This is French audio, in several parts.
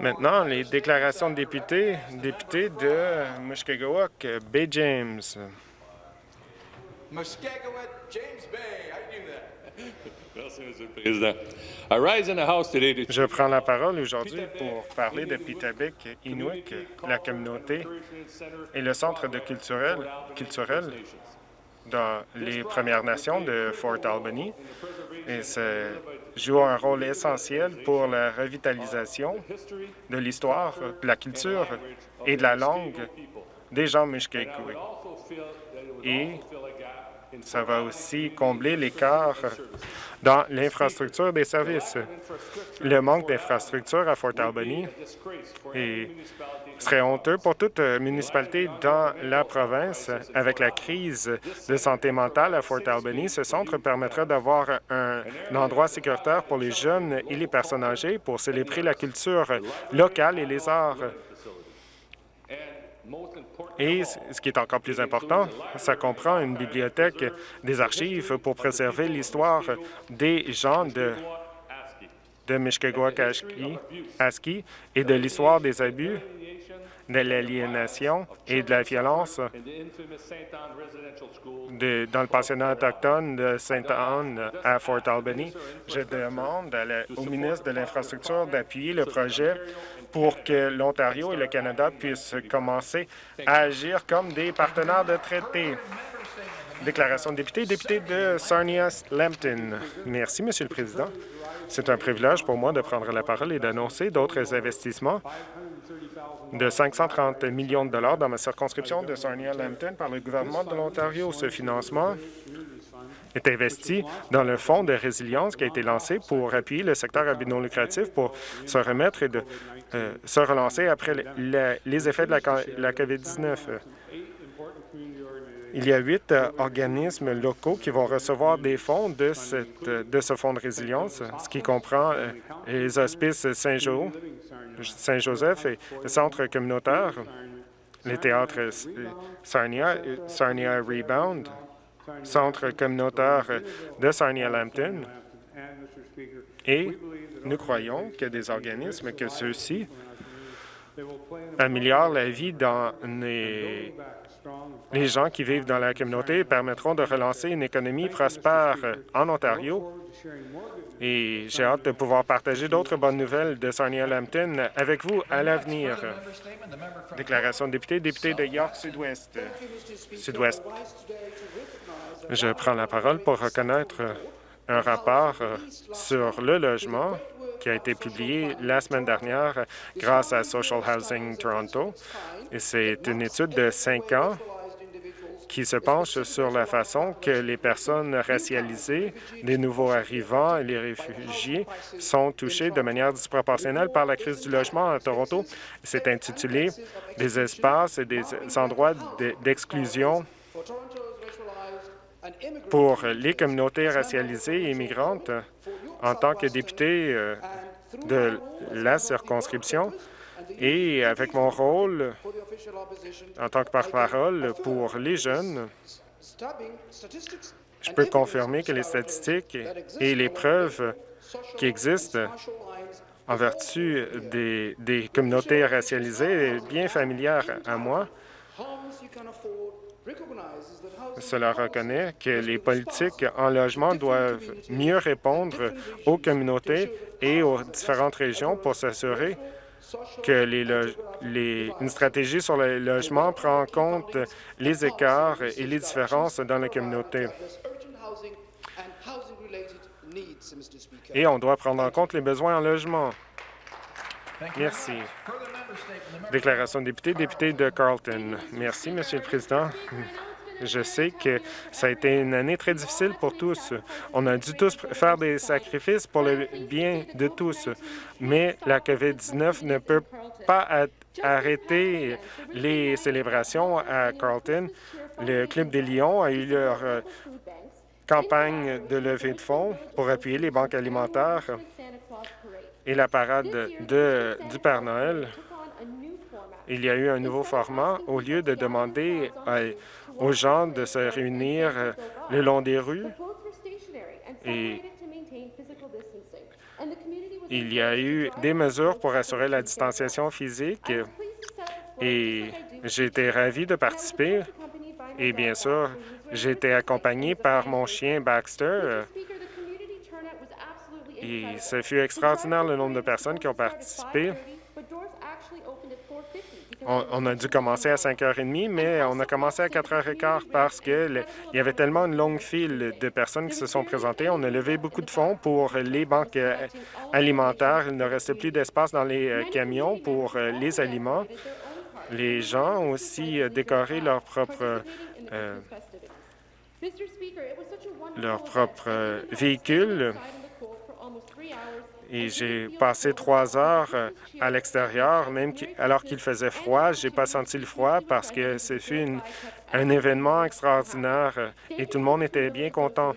Maintenant, les déclarations de députés. Député de Mushkegowuk, Bay James. James Bay. I knew that. Merci, Monsieur le Président. I rise in the House today to Je prends la parole aujourd'hui pour parler de Pitabik Inuit, la communauté et le centre de culturel, culturel dans les Premières Nations de Fort Albany. Et joue un rôle essentiel pour la revitalisation de l'histoire, de la culture et de la langue des gens Mushkegowuk. Et ça va aussi combler l'écart dans l'infrastructure des services. Le manque d'infrastructures à Fort Albany serait honteux pour toute municipalité dans la province. Avec la crise de santé mentale à Fort Albany, ce centre permettra d'avoir un, endroit sécuritaire pour les jeunes et les personnes âgées pour célébrer la culture locale et les arts. Et ce qui est encore plus important, ça comprend une bibliothèque des archives pour préserver l'histoire des gens de, de Aski et de l'histoire des abus, de l'aliénation et de la violence dans le pensionnat autochtone de Sainte-Anne à Fort Albany. Je demande au ministre de l'Infrastructure d'appuyer le projet pour que l'Ontario et le Canada puissent commencer à agir comme des partenaires de traité. Déclaration de député, député de Sarnia-Lambton. Merci, Monsieur le Président. C'est un privilège pour moi de prendre la parole et d'annoncer d'autres investissements de 530 millions de dollars dans ma circonscription de Sarnia-Lambton par le gouvernement de l'Ontario. Ce financement est investi dans le fonds de résilience qui a été lancé pour appuyer le secteur à lucratif pour se remettre et de euh, se relancer après les effets de la, COVID-19. Il y a huit euh, organismes locaux qui vont recevoir des fonds de, ce fonds de résilience, ce qui comprend euh, les hospices Saint-Joseph et le centre communautaire, les théâtres Sarnia, Sarnia Rebound, centre communautaire de Sarnia-Lambton. Et nous croyons que des organismes que ceux-ci améliorent la vie dans les, les gens qui vivent dans la communauté et permettront de relancer une économie prospère en Ontario. Et j'ai hâte de pouvoir partager d'autres bonnes nouvelles de Sarnia-Lambton avec vous à l'avenir. Déclaration de député, député de York Sud-Ouest. Sud-Ouest. Je prends la parole pour reconnaître un rapport sur le logement qui a été publié la semaine dernière grâce à Social Housing Toronto. C'est une étude de cinq ans qui se penche sur la façon que les personnes racialisées, les nouveaux arrivants et les réfugiés sont touchés de manière disproportionnelle par la crise du logement à Toronto. C'est intitulé « Des espaces et des endroits d'exclusion pour les communautés racialisées et immigrantes en tant que député euh, de la circonscription et avec mon rôle en tant que porte-parole pour les jeunes, je peux confirmer que les statistiques et les preuves qui existent en vertu des, communautés racialisées bien familières à moi. Cela reconnaît que les politiques en logement doivent mieux répondre aux communautés et aux différentes régions pour s'assurer que les, une stratégie sur le logement prend en compte les écarts et les différences dans la communauté. Et on doit prendre en compte les besoins en logement. Merci. Déclaration de député, député de Carlton. Merci, Monsieur le Président. Je sais que ça a été une année très difficile pour tous. On a dû tous faire des sacrifices pour le bien de tous, mais la COVID-19 ne peut pas arrêter les célébrations à Carlton. Le Club des Lions a eu leur euh, campagne de levée de fonds pour appuyer les banques alimentaires et la parade de, du Père Noël. Il y a eu un nouveau format. Au lieu de demander aux gens de se réunir le long des rues, et il y a eu des mesures pour assurer la distanciation physique et j'ai été ravi de participer. Et bien sûr, été accompagné par mon chien Baxter. Et ce fut extraordinaire le nombre de personnes qui ont participé. On, a dû commencer à 5h30, mais on a commencé à 4h15 parce qu'il y avait tellement une longue file de personnes qui se sont présentées. On a levé beaucoup de fonds pour les banques euh, alimentaires. Il ne restait plus d'espace dans les euh, camions pour euh, les aliments. Les gens ont aussi décoré leur propre, leur propre véhicule et j'ai passé trois heures euh, à l'extérieur, même alors qu'il faisait froid. J'ai pas senti le froid parce que ce fut un événement extraordinaire euh, et tout le monde était bien content.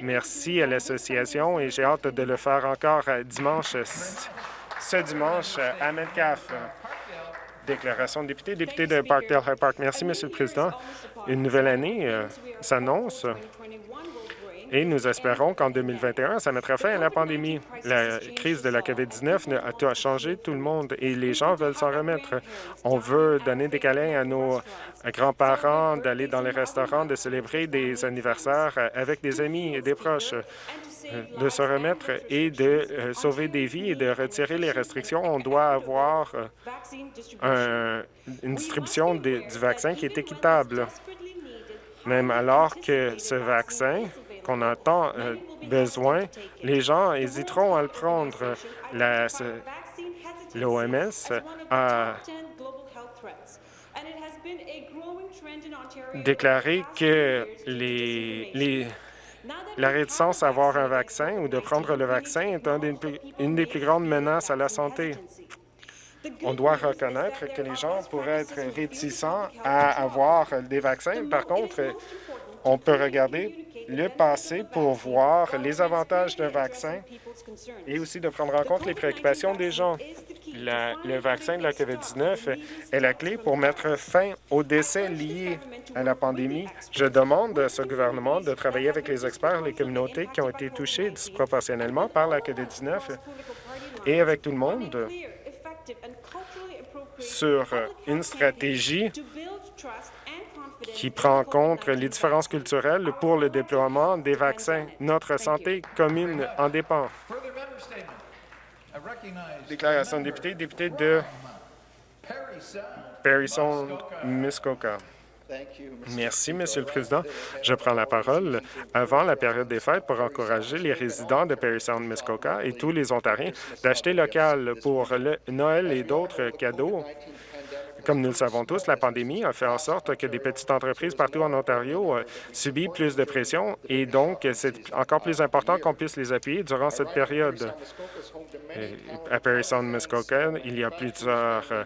Merci à l'association et j'ai hâte de le faire encore euh, dimanche, ce dimanche à Metcalfe. Déclaration de député, député de Parkdale High Park. Merci, Monsieur le Président. Une nouvelle année s'annonce et nous espérons qu'en 2021, ça mettra fin à la pandémie. La crise de la COVID-19 a changé tout le monde et les gens veulent s'en remettre. On veut donner des câlins à nos grands-parents, d'aller dans les restaurants, de célébrer des anniversaires avec des amis et des proches de se remettre et de euh, sauver des vies et de retirer les restrictions. On doit avoir euh, une distribution du vaccin qui est équitable. Même alors que ce vaccin qu'on a tant euh, besoin, les gens hésiteront à le prendre. L'OMS a déclaré que la réticence à avoir un vaccin ou de prendre le vaccin est une des plus grandes menaces à la santé. On doit reconnaître que les gens pourraient être réticents à avoir des vaccins. Par contre, on peut regarder le passé pour voir les avantages d'un vaccin et aussi de prendre en compte les préoccupations des gens. le vaccin de la COVID-19 est la clé pour mettre fin aux décès liés à la pandémie. Je demande à ce gouvernement de travailler avec les experts, les communautés qui ont été touchées disproportionnellement par la COVID-19 et avec tout le monde sur une stratégie qui prend en compte les différences culturelles pour le déploiement des vaccins. Notre santé commune en dépend. Déclaration de député, député de Parry-Muskoka. Merci, Monsieur le Président. Je prends la parole avant la période des fêtes pour encourager les résidents de Perry Sound, Muskoka et tous les Ontariens d'acheter local pour le Noël et d'autres cadeaux comme nous le savons tous, la pandémie a fait en sorte que des petites entreprises partout en Ontario euh, subissent plus de pression et donc c'est encore plus important qu'on puisse les appuyer durant cette période. à Perry Sound, Muskoka, il y a plusieurs euh,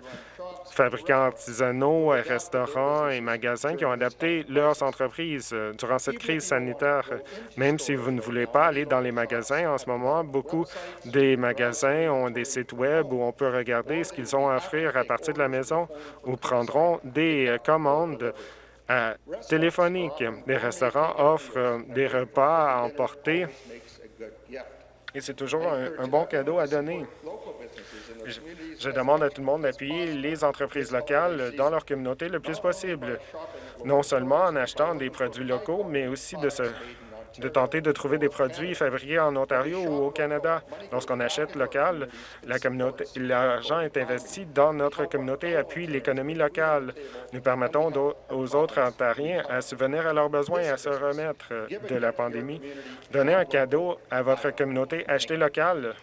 fabricants artisanaux, restaurants et magasins qui ont adapté leurs entreprises euh, durant cette crise sanitaire. Même si vous ne voulez pas aller dans les magasins en ce moment, beaucoup des magasins ont des sites Web où on peut regarder ce qu'ils ont à offrir à partir de la maison ou prendront des euh, commandes euh, téléphoniques. Les restaurants offrent des repas à emporter et c'est toujours un bon cadeau à donner. Je, demande à tout le monde d'appuyer les entreprises locales dans leur communauté le plus possible, non seulement en achetant des produits locaux, mais aussi de se de tenter de trouver des produits fabriqués en Ontario ou au Canada. Lorsqu'on achète local, l'argent est investi dans notre communauté, appuie l'économie locale. Nous permettons aux autres Ontariens à subvenir à leurs besoins et à se remettre de la pandémie. Donnez un cadeau à votre communauté, achetez local.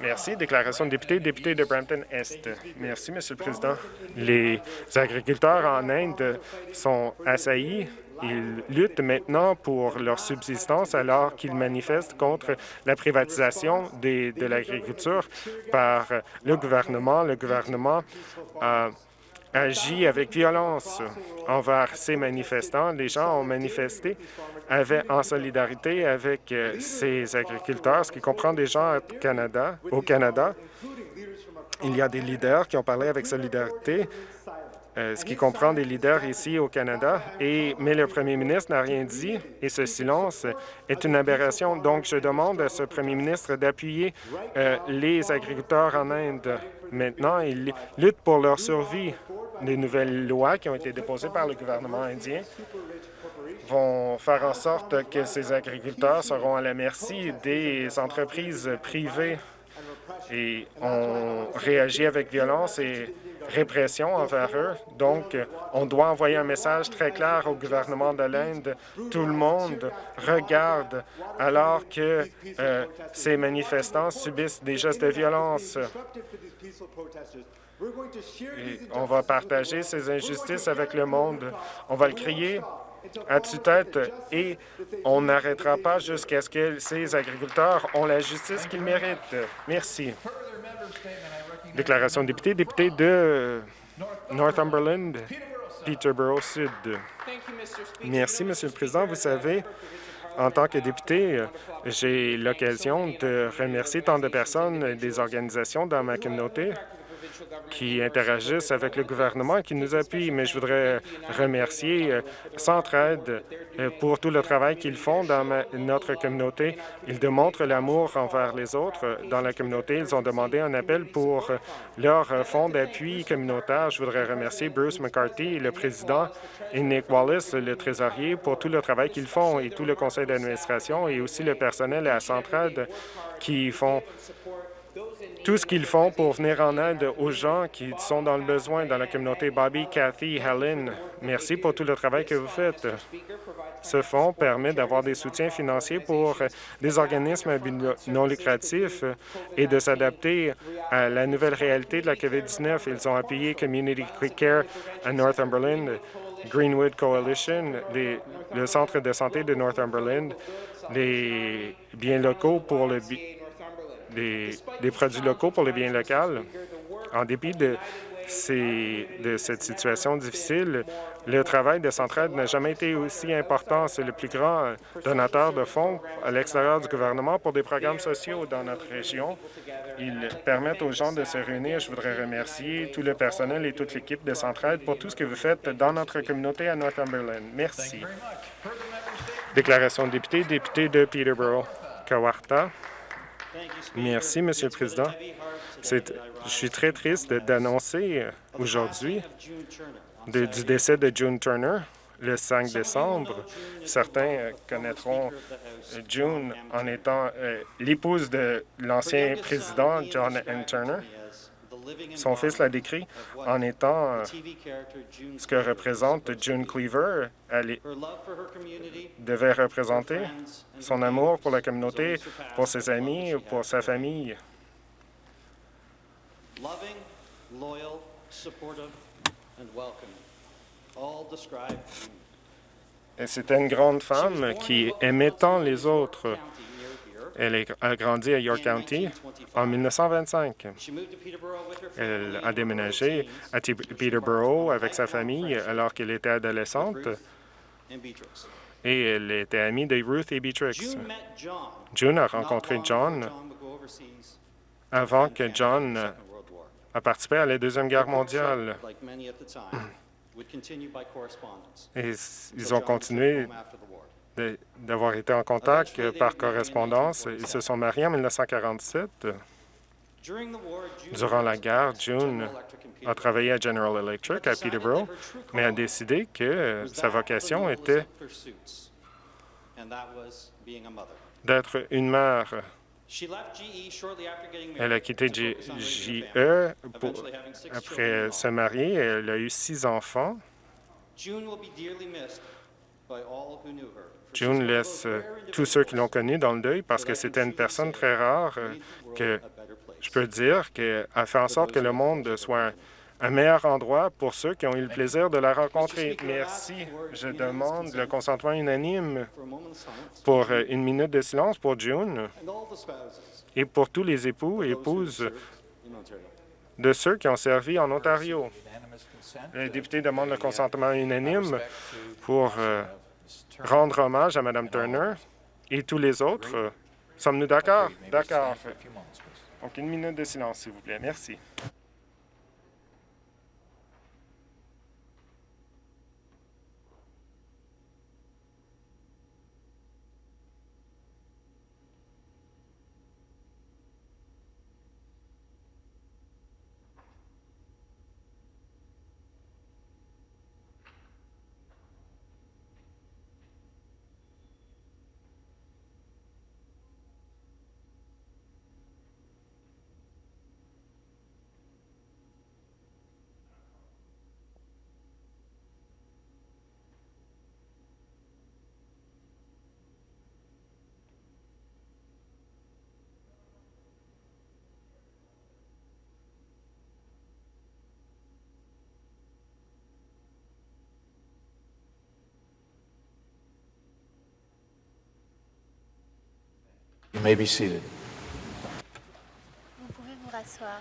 Merci. Déclaration de député, député de Brampton-Est. Merci, Monsieur le Président. Les agriculteurs en Inde sont assaillis. Ils luttent maintenant pour leur subsistance alors qu'ils manifestent contre la privatisation de l'agriculture par le gouvernement. Le gouvernement a agit avec violence envers ces manifestants. Les gens ont manifesté en solidarité avec euh, ces agriculteurs, ce qui comprend des gens au Canada. Au Canada, il y a des leaders qui ont parlé avec solidarité euh, ce qui comprend des leaders ici au Canada, et, mais le premier ministre n'a rien dit et ce silence est une aberration. Donc, je demande à ce premier ministre d'appuyer euh, les agriculteurs en Inde. Maintenant, ils luttent pour leur survie. Les nouvelles lois qui ont été déposées par le gouvernement indien vont faire en sorte que ces agriculteurs seront à la merci des entreprises privées et ont réagi avec violence et répression envers eux. Donc, on doit envoyer un message très clair au gouvernement de l'Inde. Tout le monde regarde alors que euh, ces manifestants subissent des gestes de violence. Et on va partager ces injustices avec le monde. On va le crier à tue-tête et on n'arrêtera pas jusqu'à ce que ces agriculteurs ont la justice qu'ils méritent. Merci. Déclaration de député, député de Northumberland, Peterborough Sud. Merci, Monsieur le Président. Vous savez, en tant que député, j'ai l'occasion de remercier tant de personnes et des organisations dans ma communauté qui interagissent avec le gouvernement et qui nous appuient. Mais je voudrais remercier euh, Centraide euh, pour tout le travail qu'ils font dans notre communauté. Ils démontrent l'amour envers les autres dans la communauté. Ils ont demandé un appel pour leur fonds d'appui communautaire. Je voudrais remercier Bruce McCarthy, le président, et Nick Wallace, le trésorier, pour tout le travail qu'ils font et tout le conseil d'administration et aussi le personnel à Centraide qui font tout ce qu'ils font pour venir en aide aux gens qui sont dans le besoin dans la communauté. Bobby, Cathy, Helen, merci pour tout le travail que vous faites. Ce fonds permet d'avoir des soutiens financiers pour des organismes non lucratifs et de s'adapter à la nouvelle réalité de la COVID-19. Ils ont appuyé Community Quick Care à Northumberland, Greenwood Coalition, le Centre de santé de Northumberland, les biens locaux pour le des, produits locaux pour les biens locaux. En dépit de, de cette situation difficile, le travail de Centraide n'a jamais été aussi important. C'est le plus grand donateur de fonds à l'extérieur du gouvernement pour des programmes sociaux dans notre région. Ils permettent aux gens de se réunir. Je voudrais remercier tout le personnel et toute l'équipe de Centraide pour tout ce que vous faites dans notre communauté à Northumberland. Merci. Déclaration de député, député de Peterborough. Kawarta. Merci, Monsieur le Président. Je suis très triste d'annoncer aujourd'hui du décès de June Turner le 5 décembre. Certains connaîtront June en étant euh, l'épouse de l'ancien président John N. Turner. Son fils l'a décrit en étant euh, ce que représente June Cleaver. Elle devait représenter son amour pour la communauté, pour ses amis, pour sa famille. Et c'était une grande femme qui aimait tant les autres. Elle a grandi à York County en 1925. Elle a déménagé à Peterborough avec sa famille alors qu'elle était adolescente et elle était amie de Ruth et Beatrix. June a rencontré John avant que John a participé à la Deuxième Guerre mondiale. Et ils ont continué d'avoir été en contact par correspondance. Ils se sont mariés en 1947. Durant la guerre, June a travaillé à General Electric à Peterborough, mais a décidé que sa vocation était d'être une mère. Elle a quitté GE après se marier. Elle a eu six enfants. Laisse euh, tous ceux qui l'ont connue dans le deuil parce que c'était une personne très rare euh, que je peux dire qu'elle a fait en sorte que le monde soit un meilleur endroit pour ceux qui ont eu le plaisir de la rencontrer. Merci. Je demande le consentement unanime pour euh, une minute de silence pour June et pour tous les époux et épouses de ceux qui ont servi en Ontario. Le député demande le consentement unanime pour rendre hommage à Mme Turner et tous les autres. Sommes-nous d'accord? D'accord. Donc, une minute de silence, s'il vous plaît. Merci. You may be seated. Vous pouvez vous rasseoir.